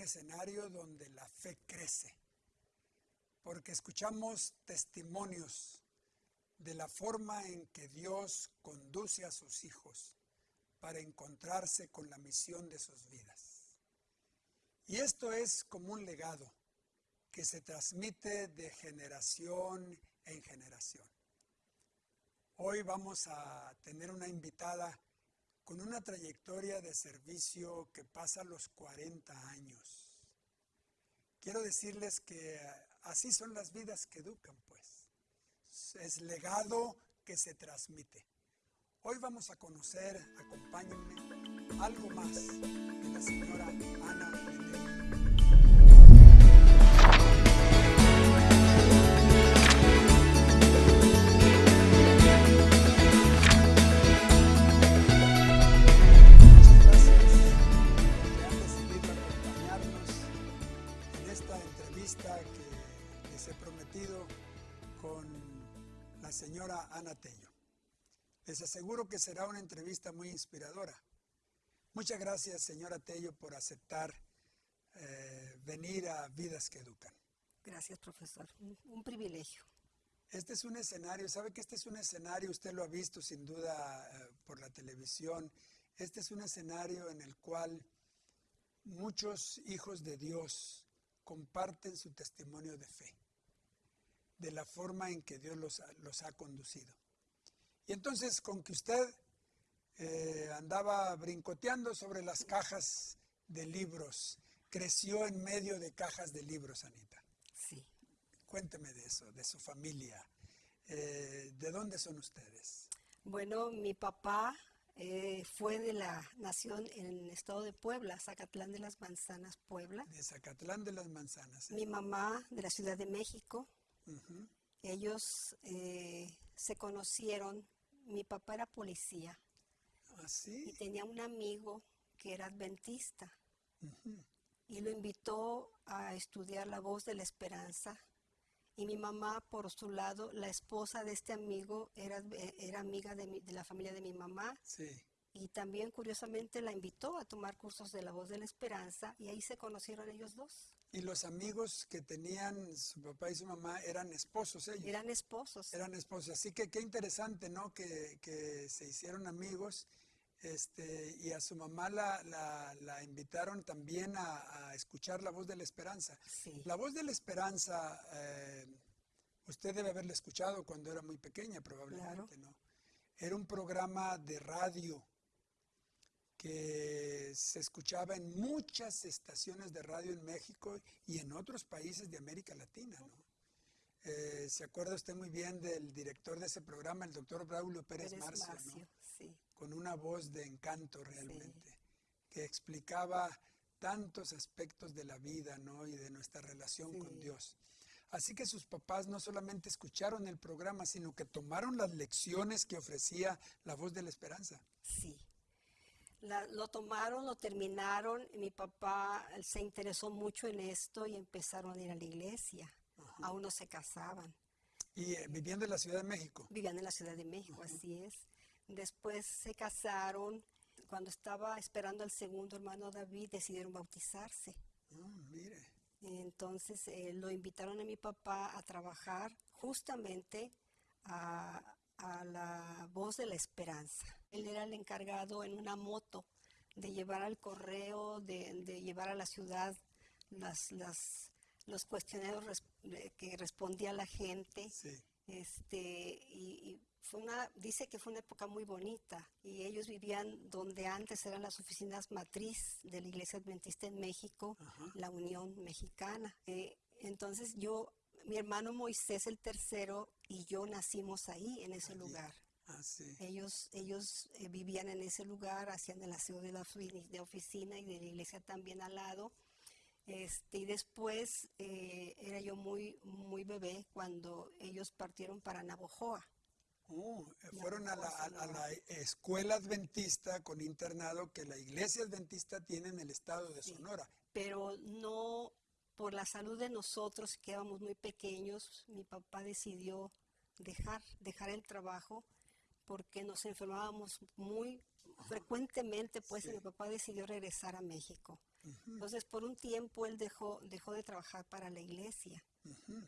escenario donde la fe crece, porque escuchamos testimonios de la forma en que Dios conduce a sus hijos para encontrarse con la misión de sus vidas. Y esto es como un legado que se transmite de generación en generación. Hoy vamos a tener una invitada con una trayectoria de servicio que pasa los 40 años. Quiero decirles que así son las vidas que educan, pues. Es legado que se transmite. Hoy vamos a conocer, acompáñenme, algo más de la señora Ana señora Ana Tello. Les aseguro que será una entrevista muy inspiradora. Muchas gracias, señora Tello, por aceptar eh, venir a Vidas que Educan. Gracias, profesor. Un, un privilegio. Este es un escenario, sabe que este es un escenario, usted lo ha visto sin duda eh, por la televisión, este es un escenario en el cual muchos hijos de Dios comparten su testimonio de fe, de la forma en que Dios los, ha- los ha conducido. Y entonces con que usted eh, andaba brincoteando sobre las cajas de libros, creció en medio de cajas de libros, Anita. Sí. Cuénteme de eso, de su familia. Eh, ¿De dónde son ustedes? Bueno, mi papá eh, fue de la nación en el estado de Puebla, Zacatlán de las Manzanas, Puebla. De Zacatlán de las Manzanas. Mi mamá de la Ciudad de México. Ellos eh, se conocieron. Mi papá era policía ¿Ah, y tenía un amigo que era adventista y lo invitó a estudiar la voz de la esperanza. Y mi mamá, por su lado, la esposa de este amigo, era, era amiga de, mi- de la familia de mi mamá Sí. y también curiosamente la invitó a tomar cursos de la voz de la esperanza y ahí se conocieron ellos dos. Y los amigos que tenían su papá y su mamá eran esposos ellos. Eran esposos. Eran esposos. Así que qué interesante, ¿no? Que, que se hicieron amigos. Este, y a su mamá la, la- la invitaron también a, a escuchar la voz de la esperanza. Sí, La voz de la esperanza, eh, usted debe haberla escuchado cuando era muy pequeña, probablemente, ¿no? Era un programa de radio que se escuchaba en muchas estaciones de radio en México y en otros países de América Latina, ¿no? Eh, ¿Se acuerda usted muy bien del director de ese programa, el doctor Braulio Pérez, Pérez Marcio, ¿no? Sí, con una voz de encanto realmente, que explicaba tantos aspectos de la vida ¿no? y de nuestra relación con. Dios. Así que sus papás no solamente escucharon el programa, sino que tomaron las lecciones que ofrecía la voz de la esperanza. sí. La- lo tomaron, lo terminaron. y Mi papá se interesó mucho en esto y empezaron a ir a la iglesia. Aún no se casaban. Y eh, viviendo en la Ciudad de México. Vivían en la Ciudad de México, así es. Después se casaron. Cuando estaba esperando al segundo hermano David, decidieron bautizarse. Mire, Entonces eh, lo invitaron a mi papá a trabajar justamente a, a la voz de la esperanza. Él era el encargado en una moto de llevar al correo, de, de llevar a la ciudad las, las, los cuestionarios res- eh, que respondía la gente. sí. Este, y, y fue una, dice que fue una época muy bonita y ellos vivían donde antes eran las oficinas matriz de la Iglesia Adventista en México, Ajá. la Unión Mexicana. Eh, entonces yo, mi hermano Moisés el tercero y yo nacimos ahí, en ese Allí. lugar. Ah, sí. Ellos, ellos eh, vivían en ese lugar, hacían el aseo de la de oficina y de la iglesia también al lado. Este, y después eh, era yo muy, muy bebé cuando ellos partieron para Navojoa. Oh, eh, fueron a la, a- a la escuela adventista con internado que la iglesia adventista tiene en el estado de Sí. Sonora. Pero no por la salud de nosotros, que éramos muy pequeños, mi papá decidió dejar, dejar el trabajo porque nos enfermábamos muy, frecuentemente, pues, y Sí. mi papá decidió regresar a México. Entonces, por un tiempo él dejó, dejó de trabajar para la iglesia,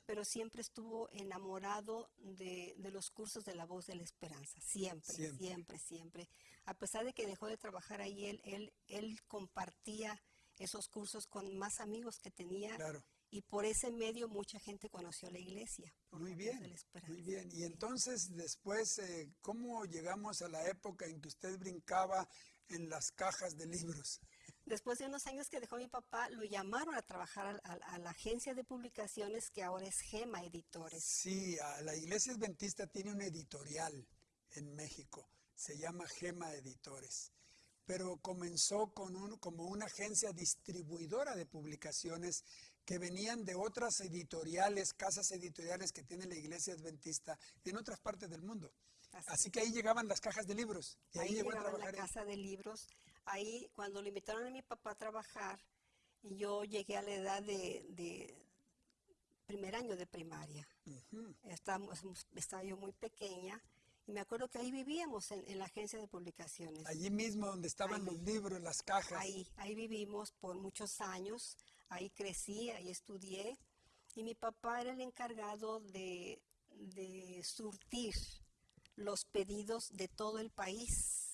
pero siempre estuvo enamorado de, de los cursos de la voz de la esperanza, siempre, Siempre. siempre, siempre. A pesar de que dejó de trabajar ahí, él, él, él compartía esos cursos con más amigos que tenía Claro. y por ese medio mucha gente conoció la iglesia. Muy bien, muy bien. Y entonces después, eh, ¿cómo llegamos a la época en que usted brincaba en las cajas de libros? Después de unos años que dejó mi papá, lo llamaron a trabajar a, la agencia de publicaciones que ahora es Gema Editores. Sí, a- la Iglesia Adventista tiene un editorial en México, se llama Gema Editores, pero comenzó con un, como una agencia distribuidora de publicaciones que venían de otras editoriales, casas editoriales que tiene la Iglesia Adventista en otras partes del mundo. Así, Así que ahí llegaban las cajas de libros y ahí, ahí llegó a la casa de libros. Ahí, cuando le invitaron a mi papá a trabajar, yo llegué a la edad de, de primer año de primaria. Ujú. Estábamos, estaba yo muy pequeña y me acuerdo que ahí vivíamos en, en la agencia de publicaciones. Allí mismo donde estaban Ahí. los libros, las cajas. Ahí, ahí vivimos por muchos años, ahí crecí, ahí estudié y mi papá era el encargado de, de surtir los pedidos de todo el país.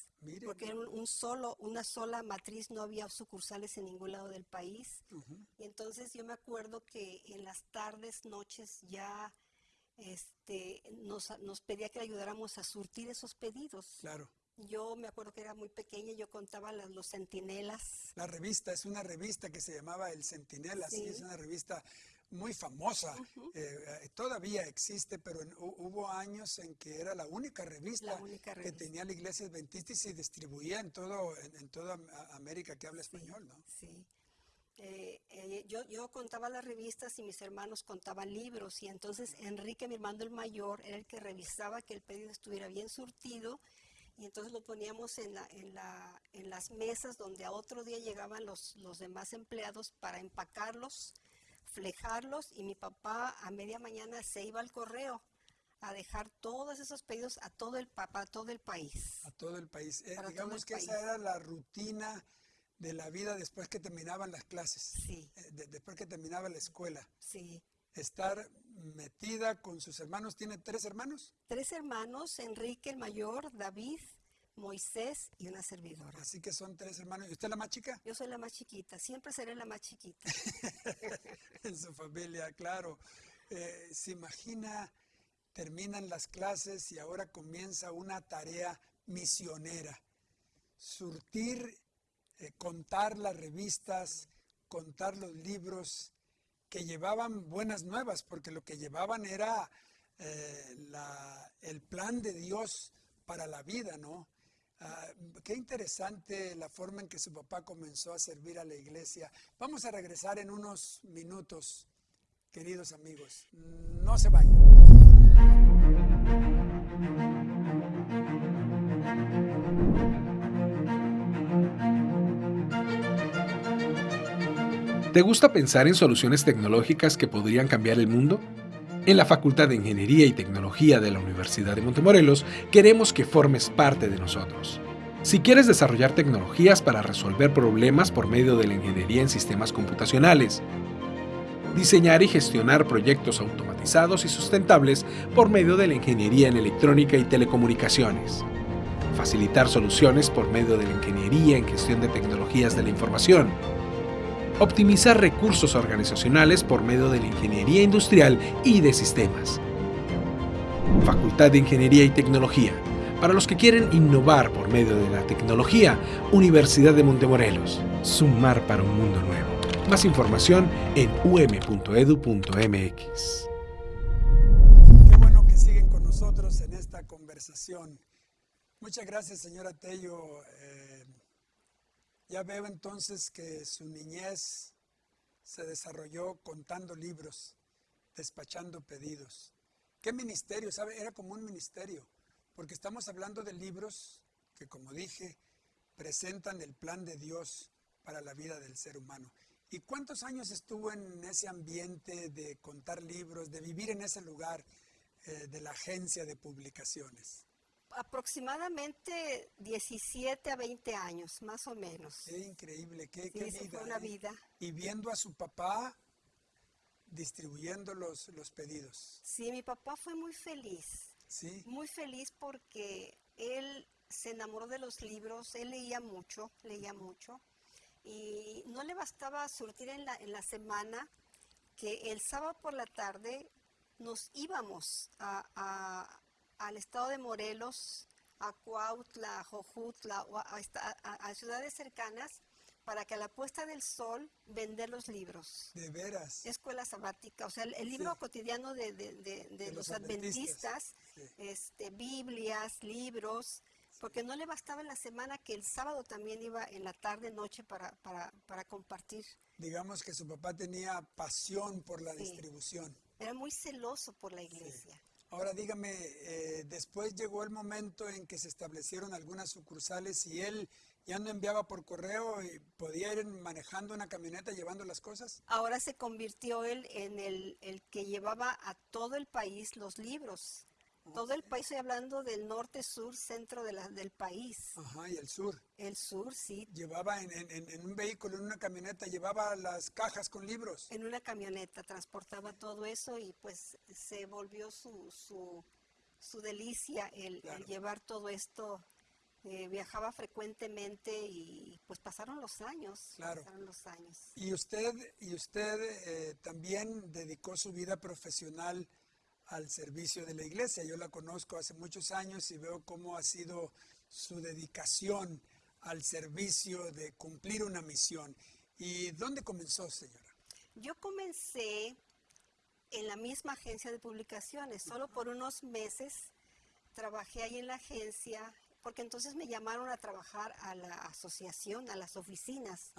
Porque era un, un solo, una sola matriz, no había sucursales en ningún lado del país. ujú, Y entonces yo me acuerdo que en las tardes, noches ya este, nos, nos pedía que le ayudáramos a surtir esos pedidos. claro. Yo me acuerdo que era muy pequeña, yo contaba las- los centinelas. La revista es una revista que se llamaba El Centinela, sí, Sí. es una revista muy famosa. eh, eh, todavía existe, pero en- hu- hubo años en que era la única revista La única que tenía la iglesia adventista y se distribuía en todo en, en toda América que habla español, ¿no? Sí. Eh, eh, yo, yo contaba las revistas y mis hermanos contaban libros y entonces Enrique, mi hermano el mayor, era el que revisaba que el pedido estuviera bien surtido y entonces lo poníamos en, la, en, la, en las mesas donde a otro día llegaban los, los demás empleados para empacarlos, flejarlos y mi papá a media mañana se iba al correo a dejar todos esos pedidos a todo el, para todo el país. A todo el país. Eh, digamos el que esa era la rutina de la vida después que terminaban las clases, Sí, eh, de- después que terminaba la escuela. sí. Estar metida con sus hermanos. ¿Tiene tres hermanos? Tres hermanos, Enrique el mayor, David, Moisés y una servidora. Así que son tres hermanos. ¿Y usted es la más chica? Yo soy la más chiquita, siempre seré la más chiquita. en su familia, claro. Eh, se imagina, terminan las clases y ahora comienza una tarea misionera. Surtir, eh, contar las revistas, contar los libros que llevaban buenas nuevas, porque lo que llevaban era eh, el plan de Dios para la vida, ¿no? Ah, qué interesante la forma en que su papá comenzó a servir a la iglesia. Vamos a regresar en unos minutos, queridos amigos. No se vayan. ¿Te gusta pensar en soluciones tecnológicas que podrían cambiar el mundo? En la Facultad de Ingeniería y Tecnología de la Universidad de Montemorelos queremos que formes parte de nosotros. Si quieres desarrollar tecnologías para resolver problemas por medio de la ingeniería en sistemas computacionales, diseñar y gestionar proyectos automatizados y sustentables por medio de la ingeniería en electrónica y telecomunicaciones, facilitar soluciones por medio de la ingeniería en gestión de tecnologías de la información, optimizar recursos organizacionales por medio de la ingeniería industrial y de sistemas. Facultad de Ingeniería y Tecnología. Para los que quieren innovar por medio de la tecnología, Universidad de Montemorelos. Sumar para un mundo nuevo. Más información en um.edu.mx. Qué bueno que siguen con nosotros en esta conversación. Muchas gracias, señora Tello. Ya veo entonces que su niñez se desarrolló contando libros, despachando pedidos. ¿Qué ministerio? ¿Sabe? Era como un ministerio, porque estamos hablando de libros que, como dije, presentan el plan de Dios para la vida del ser humano. ¿Y cuántos años estuvo en ese ambiente de contar libros, de vivir en ese lugar eh, de la agencia de publicaciones? Aproximadamente 17 a 20 años, más o menos. Qué increíble, qué, Sí, qué esa vida. fue una vida. Y viendo a su papá distribuyendo los, los pedidos. Sí, mi papá fue muy feliz, Sí, muy feliz porque él se enamoró de los libros, él leía mucho, leía mucho, y no le bastaba surtir en la, en la semana que el sábado por la tarde nos íbamos a- a- al estado de Morelos, a Cuautla, a Jojutla, o a, ciudades cercanas, para que a la puesta del sol vender los libros. de veras. Escuela sabática, o sea, el, el libro Sí. cotidiano de, de- de- de De los, los adventistas, adventistas, sí. este, Biblias, libros, porque no le bastaba en la semana que el sábado también iba en la tarde, noche para, para, para compartir. Digamos que su papá tenía pasión por la Sí. distribución. Era muy celoso por la iglesia. Ahora dígame, eh, después llegó el momento en que se establecieron algunas sucursales y él ya no enviaba por correo y podía ir manejando una camioneta llevando las cosas. Ahora se convirtió él en el, el que llevaba a todo el país los libros. Todo el país, estoy hablando del norte, sur, centro de la- del país. Ajá, y el sur. El sur, sí, Llevaba en, en- en- un vehículo, en una camioneta, llevaba las cajas con libros. en una camioneta transportaba todo eso y pues se volvió su, su, su delicia el, llevar todo esto. Eh, viajaba frecuentemente y pues pasaron los años. Claro. Pasaron los años. Y usted, y usted eh, también dedicó su vida profesional al servicio de la iglesia. Yo la conozco hace muchos años y veo cómo ha sido su dedicación al servicio de cumplir una misión. ¿Y dónde comenzó, señora? Yo comencé en la misma agencia de publicaciones, solo por unos meses trabajé ahí en la agencia, porque entonces me llamaron a trabajar a la asociación, a las oficinas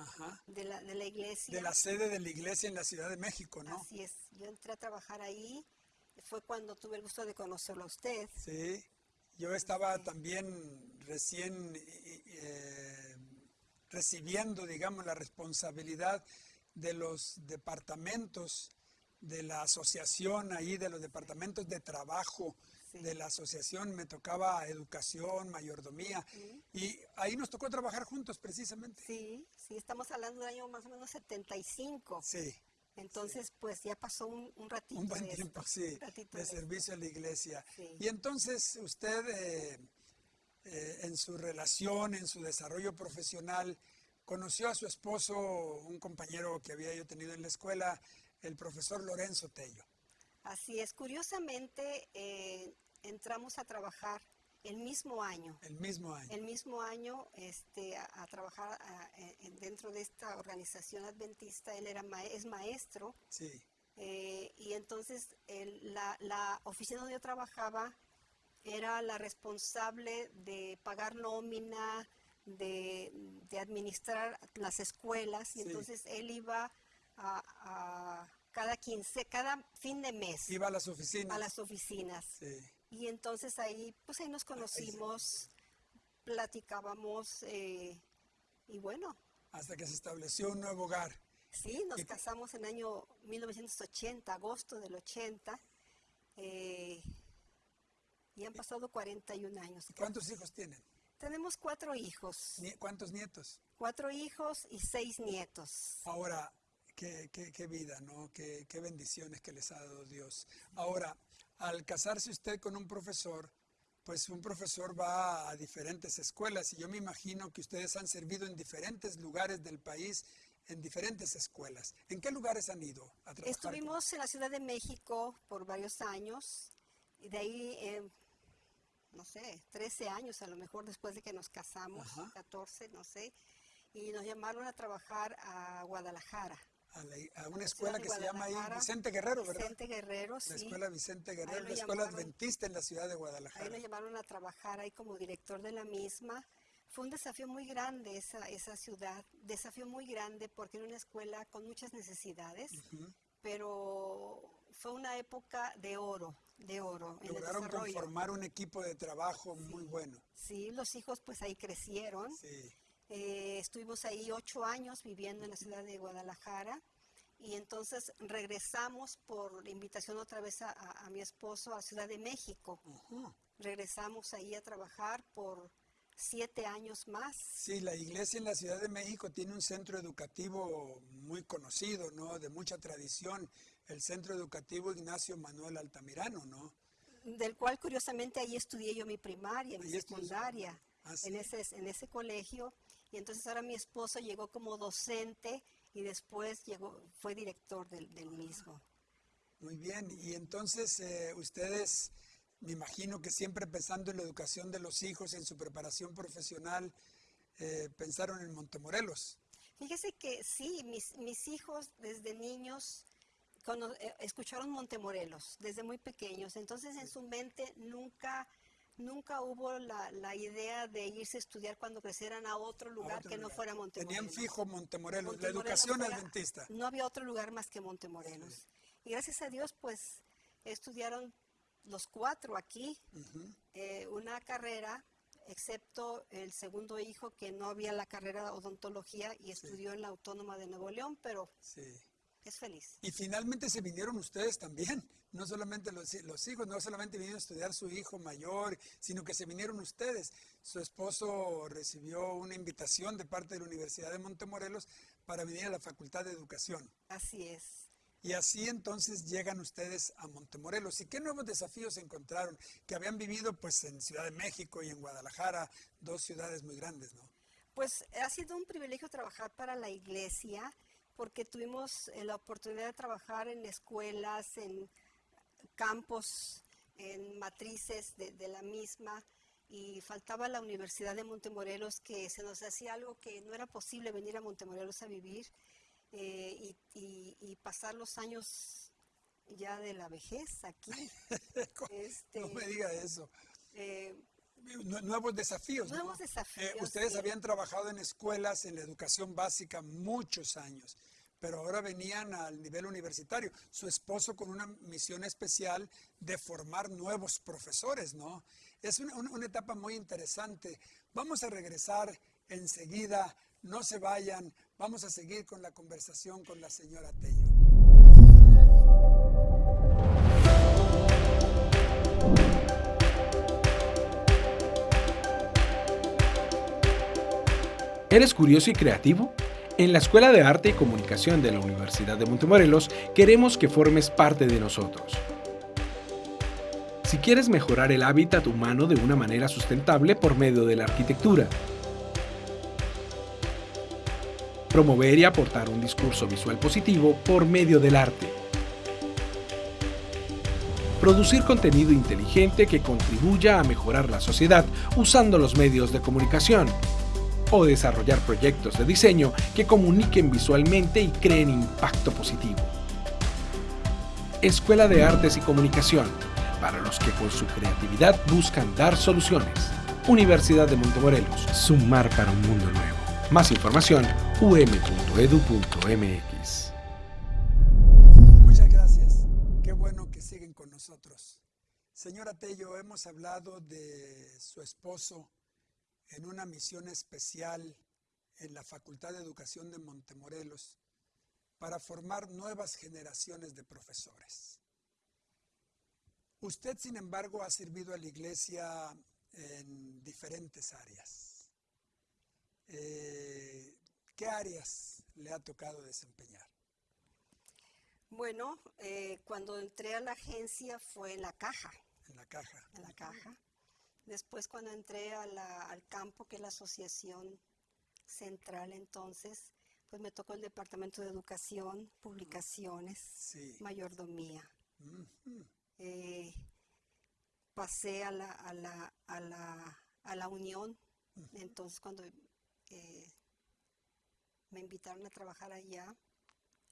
de la, de la iglesia. De la sede de la iglesia en la Ciudad de México, ¿no? Así es, yo entré a trabajar ahí, fue cuando tuve el gusto de conocerlo a usted. Sí. Yo estaba también recién eh, eh, recibiendo, digamos, la responsabilidad de los departamentos de la asociación ahí, de los departamentos de trabajo Sí. de la asociación. Me tocaba educación, mayordomía. Y ahí nos tocó trabajar juntos precisamente. Sí, sí, estamos hablando del año más o menos 75. Sí, Entonces, pues ya pasó un, un ratito. un buen de esto, tiempo, sí, un ratito de esto. servicio a la iglesia. Sí. Y entonces usted, eh, eh, en su relación, en su desarrollo profesional, conoció a su esposo, un compañero que había yo tenido en la escuela, el profesor Lorenzo Tello. Así es, curiosamente eh, entramos a trabajar el mismo año. El mismo año. El mismo año este, a, a trabajar a- en- dentro de esta organización adventista, él era ma- es maestro Sí, eh, y entonces el- la, la oficina donde yo trabajaba era la responsable de pagar nómina, de, de administrar las escuelas y Sí. entonces él iba a, a cada 15, cada fin de mes iba a las oficinas. a las oficinas. Sí, Y entonces ahí, pues ahí nos conocimos, platicábamos eh, y bueno, hasta que se estableció un nuevo hogar. sí, nos ¿Y- casamos en el año 1980, agosto del 80, eh, y han pasado 41 años. ¿Cuántos hijos tienen? Tenemos cuatro hijos, ¿Cuántos nietos? cuatro hijos y seis nietos. Ahora, qué, qué- qué vida, ¿no? Qué, qué bendiciones que les ha dado Dios. Ahora, al casarse usted con un profesor, pues un profesor va a diferentes escuelas y yo me imagino que ustedes han servido en diferentes lugares del país, en diferentes escuelas. ¿En qué lugares han ido a trabajar? Estuvimos en la Ciudad de México por varios años y de ahí, eh, no sé, 13 años a lo mejor después de que nos casamos, Ajá. 14, no sé, y nos llamaron a trabajar a Guadalajara. A, la- a una escuela que se llama ahí Vicente Guerrero, ¿verdad? Vicente Guerrero, sí. La escuela Vicente Guerrero, la escuela llamaron. adventista en la ciudad de Ahí Guadalajara. nos llamaron a trabajar ahí como director de la misma. Fue un desafío muy grande esa, esa ciudad, desafío muy grande porque era una escuela con muchas necesidades, pero fue una época de oro, de oro. en el Lograron conformar un equipo de trabajo muy bueno. Sí, los hijos pues ahí crecieron. Sí. Eh, estuvimos ahí ocho años viviendo en la ciudad de Guadalajara y entonces regresamos por invitación otra vez a, a- a mi esposo a Ciudad de México. Regresamos ahí a trabajar por siete años más. Sí, la iglesia en la Ciudad de México tiene un centro educativo muy conocido, ¿no? De mucha tradición, el Centro Educativo Ignacio Manuel Altamirano, ¿no? Del cual curiosamente ahí estudié yo mi primaria, mi Ahí secundaria, Ah, sí. en, ese, en ese colegio. Y entonces ahora mi esposo llegó como docente y después llegó, fue director del, del mismo. Muy bien, y entonces eh, ustedes, me imagino que siempre pensando en la educación de los hijos, en su preparación profesional, eh, pensaron en Montemorelos. Fíjese que sí, mis, mis hijos desde niños cono- eh, escucharon Montemorelos, desde muy pequeños. Entonces en su mente nunca, nunca hubo la, la idea de irse a estudiar cuando crecieran a otro a lugar otro que no fuera Montemorelos. Tenían fijo Montemorelos, la educación fuera- adventista. No había otro lugar más que Montemorelos. Y gracias a Dios, pues, estudiaron los cuatro aquí eh, una carrera, excepto el segundo hijo que no había la carrera de odontología y estudió en la Autónoma de Nuevo León, pero Sí. es feliz. Y finalmente se vinieron ustedes también, no solamente los, los hijos, no solamente vinieron a estudiar su hijo mayor, sino que se vinieron ustedes. Su esposo recibió una invitación de parte de la Universidad de Montemorelos para venir a la Facultad de Educación. Así es. Y así entonces llegan ustedes a Montemorelos. ¿Y qué nuevos desafíos encontraron? Que habían vivido pues en Ciudad de México y en Guadalajara, dos ciudades muy grandes, ¿no? Pues ha sido un privilegio trabajar para la iglesia porque tuvimos eh, la oportunidad de trabajar en escuelas, en campos, en matrices de, de la misma y faltaba la Universidad de Montemorelos que se nos hacía algo que no era posible venir a Montemorelos a vivir eh, y, y- y pasar los años ya de la vejez aquí. Este, No me diga eso. eh, Nu- Nuevos desafíos, ¿no? Nuevos desafíos, Eh, ustedes sí. habían trabajado en escuelas, en la educación básica, muchos años, pero ahora venían al nivel universitario. Su esposo con una misión especial de formar nuevos profesores, ¿no? Es una, una- etapa muy interesante. Vamos a regresar enseguida, no se vayan, vamos a seguir con la conversación con la señora Tello. ¿Eres curioso y creativo? En la Escuela de Arte y Comunicación de la Universidad de Montemorelos queremos que formes parte de nosotros. Si quieres mejorar el hábitat humano de una manera sustentable por medio de la arquitectura, promover y aportar un discurso visual positivo por medio del arte, producir contenido inteligente que contribuya a mejorar la sociedad usando los medios de comunicación, o desarrollar proyectos de diseño que comuniquen visualmente y creen impacto positivo. Escuela de Artes y Comunicación, para los que con su creatividad buscan dar soluciones. Universidad de Montemorelos, sumar para un mundo nuevo. Más información, um.edu.mx. Muchas gracias. Qué bueno que siguen con nosotros. Señora Tello, hemos hablado de su esposo en una misión especial en la Facultad de Educación de Montemorelos para formar nuevas generaciones de profesores. Usted, sin embargo, ha servido a la iglesia en diferentes áreas. Eh, ¿Qué áreas le ha tocado desempeñar? Bueno, eh, cuando entré a la agencia fue en la caja, En la caja. en la caja. Después cuando entré a la- al campo, que es la asociación central entonces, pues me tocó el departamento de educación, publicaciones, Sí. mayordomía. Eh, pasé a la, a la, a la, a la unión, entonces cuando eh, me invitaron a trabajar allá,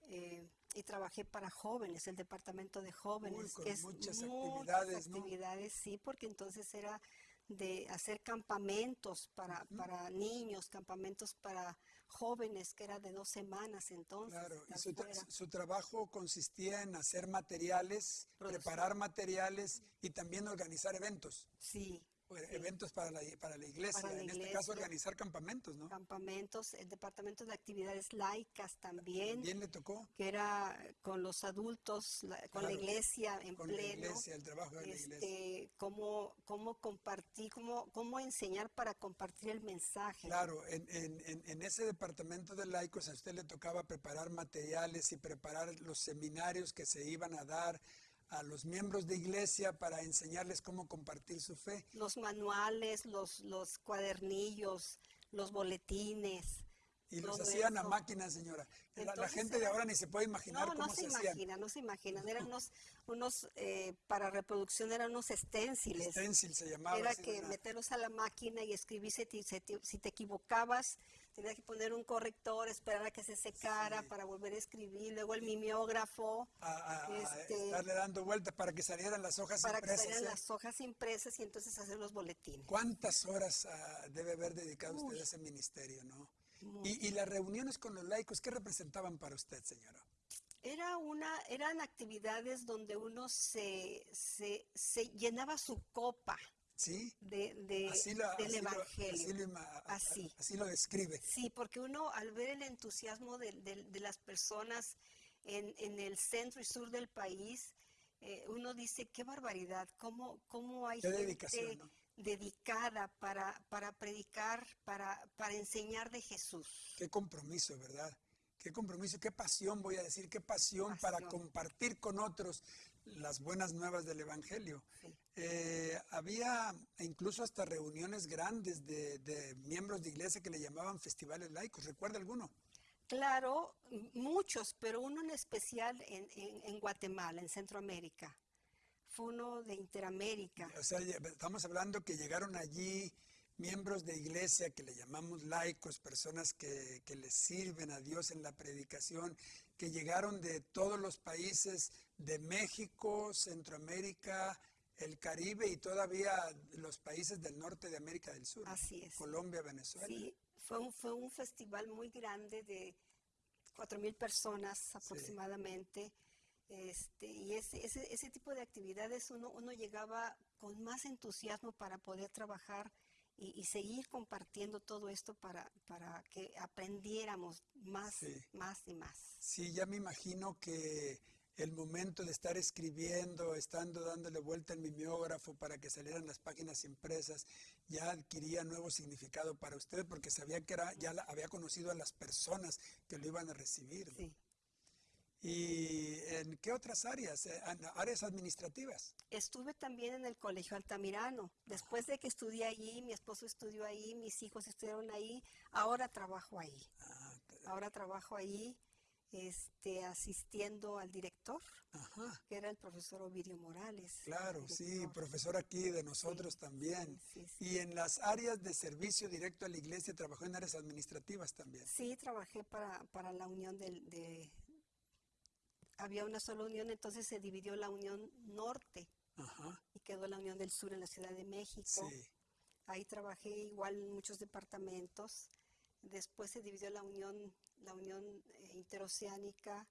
eh, y trabajé para jóvenes, el departamento de jóvenes, con que es muchas muchas actividades, ¿no? actividades, sí, porque entonces era de hacer campamentos para, para niños, campamentos para jóvenes, que era de dos semanas entonces. Claro, y su, tra- fuera. su trabajo consistía en hacer materiales, preparar materiales y también organizar eventos. Sí, eventos para la, para la iglesia, Para la en este caso iglesia. organizar campamentos, ¿no? campamentos, el departamento de actividades laicas también, También le tocó que era con los adultos, la- con la iglesia en con la pleno. iglesia, el trabajo de la iglesia. Este, cómo, cómo compartir, cómo, cómo enseñar para compartir el mensaje. Claro, en- en- en ese departamento de laicos a usted le tocaba preparar materiales y preparar los seminarios que se iban a dar a los miembros de iglesia para enseñarles cómo compartir su fe. Los manuales, los, los cuadernillos, los boletines. Y los hacían a máquina, señora. La- la, Entonces gente de ahora ni se puede imaginar No, cómo no se, se, hacían. imagina, no se imaginan. Eran unos, unos eh, para reproducción eran unos esténciles. Stencil se llamaba. Era que una- meterlos a la máquina y escribir si te, si te- equivocabas, tenías que poner un corrector, esperar a que se secara Sí. para volver a escribir, luego el mimeógrafo a, a- este, estarle dando vueltas para que salieran las hojas para que impresas. salieran ¿eh? las hojas impresas y entonces hacer los boletines. ¿Cuántas horas ah, debe haber dedicado usted Uy. a ese ministerio, no? Y, y las reuniones con los laicos, ¿qué representaban para usted, señora? Era una, eran actividades donde uno se, se, se llenaba su copa ¿Sí? de, de- Así lo, del así lo- evangelio. así lo Así. así lo describe. Sí, porque uno al ver el entusiasmo de, de- de las personas en, en el centro y sur del país, eh, uno dice, qué barbaridad, cómo, cómo hay Qué gente dedicación, ¿no? Dedicada para, para predicar, para, para enseñar de Jesús. Qué compromiso, ¿verdad? Qué compromiso, qué pasión, voy a decir, qué pasión, para compartir con otros las buenas nuevas del Evangelio. Sí. Eh, había incluso hasta reuniones grandes de, de miembros de iglesia que le llamaban festivales laicos. ¿Recuerda alguno? Claro, muchos, pero uno en especial en, en- en Guatemala, en Centroamérica. Uno de Interamérica. O sea, estamos hablando que llegaron allí miembros de iglesia que le llamamos laicos, personas que, que le sirven a Dios en la predicación, que llegaron de todos los países de México, Centroamérica, el Caribe y todavía los países del norte de América del Sur, Así es. Colombia, Venezuela. Sí, fue un, fue un festival muy grande de cuatro mil personas aproximadamente. Este, y ese, ese, ese tipo de actividades uno, uno llegaba con más entusiasmo para poder trabajar y, y seguir compartiendo todo esto para, para que aprendiéramos más, Sí. más y más. Sí, ya me imagino que el momento de estar escribiendo, estando dándole vuelta al mimeógrafo para que salieran las páginas impresas, ya adquiría nuevo significado para usted porque sabía que era, ya la- había conocido a las personas que lo iban a recibir. ¿no? Sí. ¿Y en qué otras áreas? Eh, an- Áreas administrativas. Estuve también en el Colegio Altamirano. Después de que estudié allí, mi esposo estudió ahí, mis hijos estudiaron ahí, ahora trabajo ahí. Ah, t- Ahora trabajo ahí este, asistiendo al director, Ajá, que era el profesor Ovidio Morales. claro, sí, profesor aquí de nosotros también. Sí, sí. Y en las áreas de servicio directo a la iglesia trabajó en áreas administrativas también. Sí, trabajé para, para la unión del, de... Había una sola unión, entonces se dividió la unión norte Ajá, y quedó la unión del sur en la Ciudad de México. sí. Ahí trabajé igual en muchos departamentos. Después se dividió la unión, la unión eh, interoceánica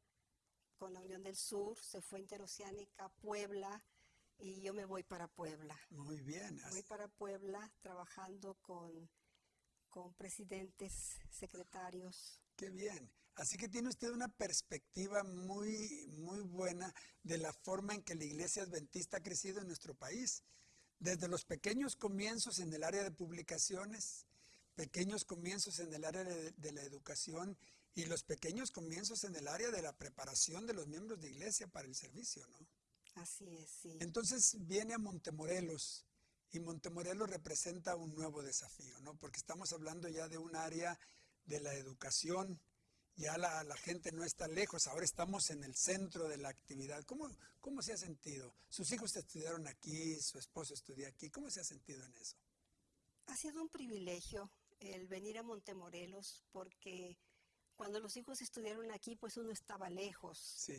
con la unión del sur, se fue interoceánica a Puebla y yo me voy para Puebla. Muy bien. Voy para Puebla trabajando con, con presidentes, secretarios. Qué bien. Así que tiene usted una perspectiva muy, muy buena de la forma en que la iglesia adventista ha crecido en nuestro país. Desde los pequeños comienzos en el área de publicaciones, pequeños comienzos en el área de, de la educación y los pequeños comienzos en el área de la preparación de los miembros de iglesia para el servicio, ¿no? Así es, sí. Entonces viene a Montemorelos y Montemorelos representa un nuevo desafío, ¿no? Porque estamos hablando ya de un área de la educación, ya la, la gente no está lejos, ahora estamos en el centro de la actividad. ¿Cómo, ¿Cómo se ha sentido? Sus hijos estudiaron aquí, su esposo estudió aquí, ¿cómo se ha sentido en eso? Ha sido un privilegio el venir a Montemorelos porque cuando los hijos estudiaron aquí, pues uno estaba lejos. Sí,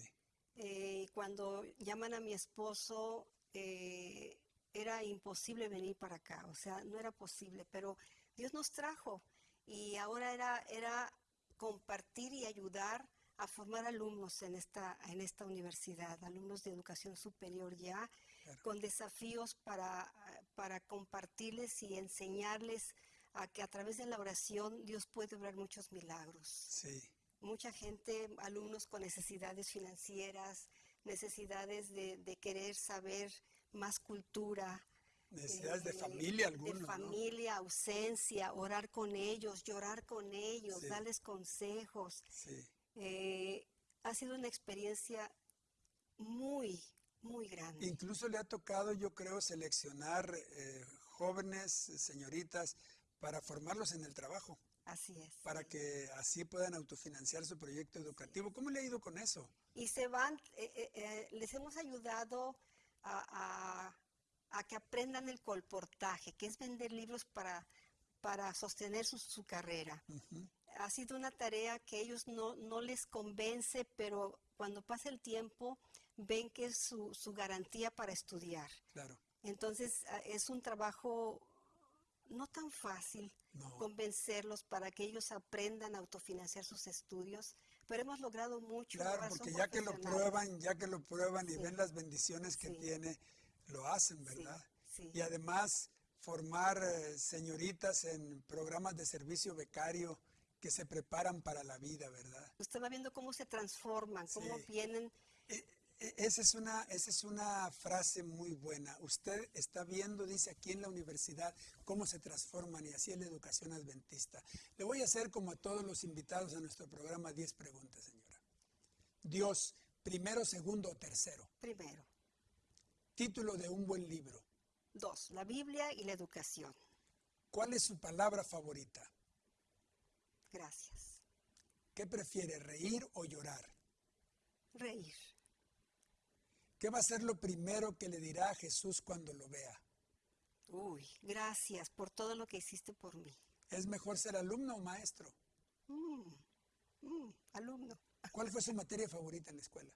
Eh, cuando llaman a mi esposo, eh, era imposible venir para acá, o sea, no era posible, pero Dios nos trajo y ahora era, era compartir y ayudar a formar alumnos en esta, en esta universidad, alumnos de educación superior ya, Claro. con desafíos para, para compartirles y enseñarles a que a través de la oración Dios puede obrar muchos milagros. Sí. Mucha gente, alumnos con necesidades financieras, necesidades de, de querer saber más cultura. Necesidades de familia De algunos, ¿no? familia, ausencia, orar con ellos, llorar con ellos, Sí. darles consejos. Sí. Eh, ha sido una experiencia muy, muy grande. Incluso le ha tocado, yo creo, seleccionar eh, jóvenes, señoritas, para formarlos en el trabajo, Así es. para que así puedan autofinanciar su proyecto educativo. ¿Cómo le ha ido con eso? Y se van, eh, eh, eh, les hemos ayudado a, a- a que aprendan el colportaje, que es vender libros para, para sostener su, su carrera. Ha sido una tarea que ellos no, no les convence, pero cuando pasa el tiempo ven que es su, su garantía para estudiar. Claro, Entonces es un trabajo no tan fácil no. convencerlos para que ellos aprendan a autofinanciar sus estudios, pero hemos logrado mucho. Claro, porque ya que lo prueban, ya que lo prueban y Sí. ven las bendiciones que Sí. tiene, lo hacen, ¿verdad? sí. Y además formar eh, señoritas en programas de servicio becario que se preparan para la vida, ¿verdad? Usted va viendo cómo se transforman, cómo Sí. vienen. E- e- Esa es, una, esa es una frase muy buena. Usted está viendo, dice aquí en la universidad, cómo se transforman y así es la educación adventista. Le voy a hacer como a todos los invitados a nuestro programa 10 preguntas, señora. Dios, primero, segundo o tercero. Primero, Título de un buen libro. dos, la Biblia y la educación. ¿Cuál es su palabra favorita? Gracias. ¿Qué prefiere, reír o llorar? Reír. ¿Qué va a ser lo primero que le dirá a Jesús cuando lo vea? Uy, gracias por todo lo que hiciste por mí. ¿Es mejor ser alumno o maestro? Mm, mm, alumno. ¿Cuál fue su materia favorita en la escuela?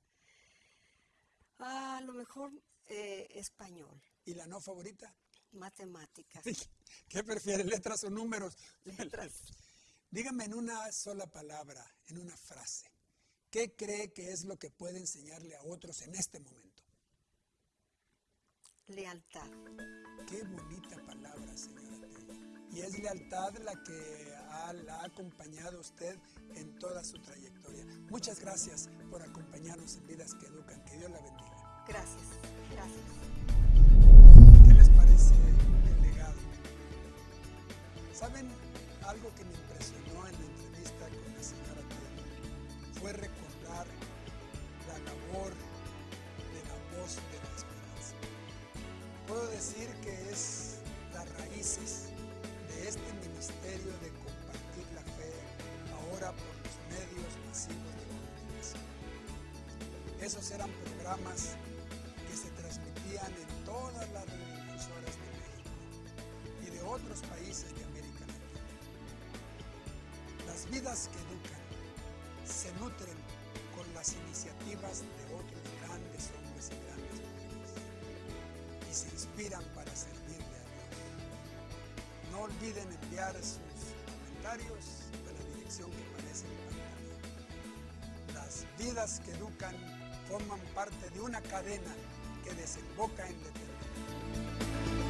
Ah, a lo mejor eh, español, ¿Y la no favorita? matemáticas, ¿Qué prefiere, letras o números? letras. Dígame en una sola palabra, en una frase, ¿qué cree que es lo que puede enseñarle a otros en este momento? Lealtad. Qué bonita palabra, señora Tello. Y es lealtad la que ha- la ha acompañado usted en toda su trayectoria. Muchas gracias por acompañarnos en Vidas que Educan. Que Dios la bendiga. Gracias, gracias. ¿Qué les parece el legado? ¿Saben algo que me impresionó en la entrevista con la señora Tello? Fue recordar la labor de la voz de la esperanza. Puedo decir que es las raíces de este ministerio de compartir la fe ahora por los medios masivos de comunicación. Esos eran programas transmitían en todas las radioemisoras de México y de otros países de América Latina. Las vidas que educan se nutren con las iniciativas de otros grandes hombres y grandes mujeres y se inspiran para servirle a Dios. No olviden enviar sus comentarios a la dirección que aparece en pantalla. Las vidas que educan forman parte de una cadena desemboca en la.